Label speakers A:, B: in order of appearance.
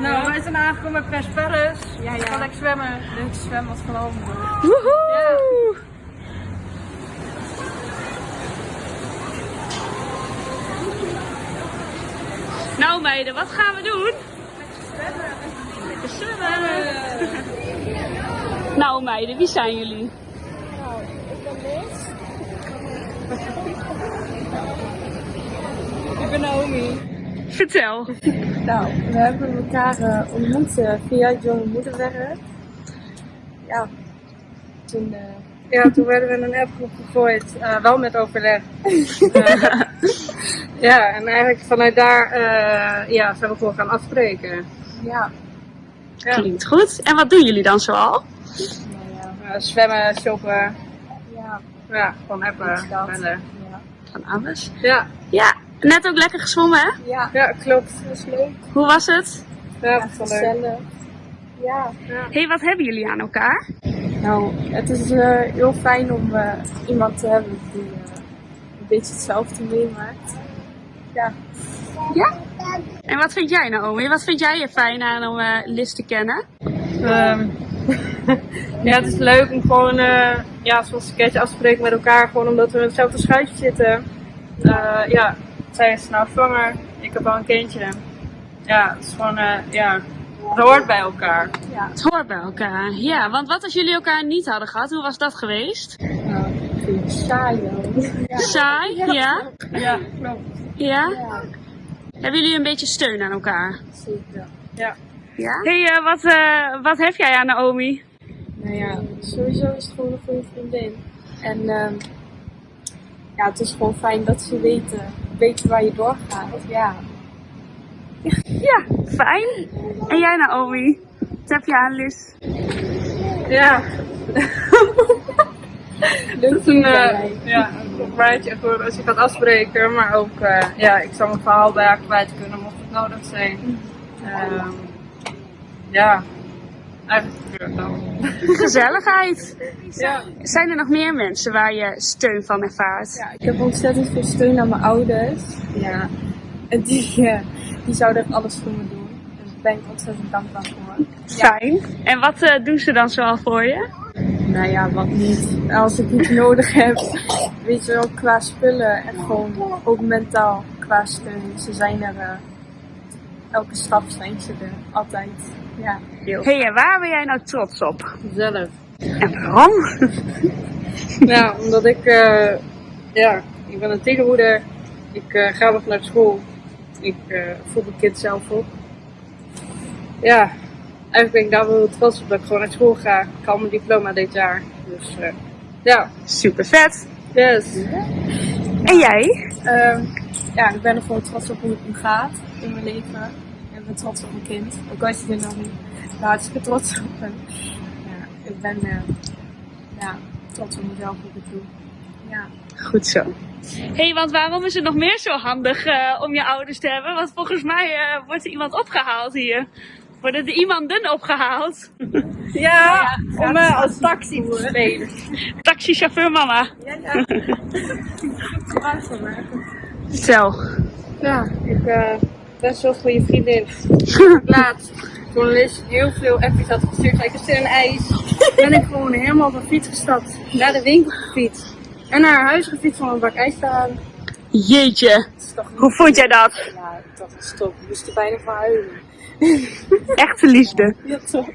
A: Nou, wij zijn aangekomen bij Press Paris.
B: Ja, ja.
A: Gaan lekker zwemmen. Dit zwemmen was van Hovenburg.
B: Woehoe! Nou meiden, wat gaan we doen? Lekker zwemmen. Nou meiden, wie zijn jullie?
A: Ik ben Naomi.
B: Vertel.
C: Nou, we hebben elkaar eh, ontmoet eh, via het jonge moederwerk. Ja, toen, eh,
A: Ja, toen werden we in een appgroep gegooid. eh, wel met overleg. Eh, ja, en eigenlijk vanuit daar eh, ja, zijn we gewoon gaan afspreken.
C: ja,
A: Ja.
B: Klinkt goed. En wat doen jullie dan zoal?
C: nou ja,
A: zwemmen, shoppen.
C: ja,
A: Ja, gewoon appen. bellen.
C: Ja,
B: Van alles.
A: Ja,
B: Ja, net ook lekker gezwommen hè?
C: ja,
A: ja, klopt.
C: dat is leuk.
B: Hoe was het?
A: Ja,
C: Ja,
A: dat is wel leuk.
C: gezellig. Ja,
B: hey, wat hebben jullie aan elkaar?
C: nou, het is eh, heel fijn om eh, iemand te hebben die eh, een beetje hetzelfde meemaakt. Ja,
B: En wat vind jij Naomi? Wat vind jij er fijn aan om eh Liz te kennen?
A: Ehm, ja, het is leuk om gewoon, eh, ja, zoals een keertje afspreken met elkaar, gewoon omdat we in hetzelfde schuitje zitten. Eh, ja, zij is nou zwanger, ik heb al een kindje. Ja, het is gewoon, eh, ja, het hoort bij elkaar.
C: ja.
B: Het hoort bij elkaar. Ja, want wat als jullie elkaar niet hadden gehad? Hoe was dat geweest?
C: Nou, ik vind het saai hoor. Ja.
B: Saai? Ja?
A: Ja, klopt.
B: Ja?
C: ja,
B: Hebben jullie een beetje steun aan elkaar?
C: zeker.
A: Ja.
B: Ja. hey, eh, wat, eh, wat heb jij aan Naomi?
C: Nou ja, sowieso is het gewoon een goede vriendin. En ehm, ja, het is gewoon fijn dat ze weten, weten waar je doorgaat. Ja,
B: Ja, fijn. En jij Naomi? Wat heb je aan Liz?
A: Ja, het is een,
C: mij.
A: ja, een rijtje voor als je gaat afspreken, maar ook, eh, ja, ik zou mijn verhaal bij haar kwijt kunnen mocht het nodig zijn. Ehm, ja.
B: Gezelligheid.
A: Ja.
B: Zijn er nog meer mensen waar je steun van ervaart?
C: Ja, ik heb ontzettend veel steun aan mijn ouders. Ja, en die, eh, die zouden echt alles voor me doen. Dus daar ben ik ontzettend dankbaar voor.
B: Fijn. En wat eh, doen ze dan zoal voor je?
C: Nou ja, wat niet. Als ik iets nodig heb, weet je wel, qua spullen en gewoon ook mentaal qua steun. Ze zijn er, eh, elke stap zijn ze er, altijd. Ja.
B: hey, en waar ben jij nou trots op?
A: Zelf.
B: En waarom?
A: Ja, omdat ik, eh, ja, ik ben een tienermoeder. Ik eh, ga nog naar school. Ik eh voed mijn kind zelf op. Ja, eigenlijk ben ik daar wel trots op dat ik gewoon naar school ga. Ik haal mijn diploma dit jaar. Dus eh, ja,
B: Super vet.
A: yes.
B: En jij?
C: Ja, ik ben er gewoon trots op hoe het nu gaat in mijn leven. En ik ben trots op mijn kind. Ook als je er nog niet hartstikke trots op ben. Ja, ik ben eh, ja, trots op mezelf hoe ik het doe. Ja.
B: Goed zo. hey, want waarom is het nog meer zo handig eh, om je ouders te hebben? Want volgens mij eh, wordt er iemand opgehaald hier. Worden er iemanden opgehaald?
A: Ja, om als taxi te spelen.
B: Taxichauffeur mama.
C: Ja, ja. Gebruik
B: Vertel.
A: Ja, ik eh, ben zo'n goede vriendin. Laatst, toen Liz heel veel appjes had gestuurd, zei ik een ijs. Ben ik gewoon helemaal op een fiets gestapt, naar de winkel gefietst. En naar haar huis gefietst om een bak ijs te halen.
B: Jeetje. Hoe vond jij dat?
C: Ja, dat is top. Ik moest er bijna van huilen.
B: Echte liefde.
C: Ja, toch.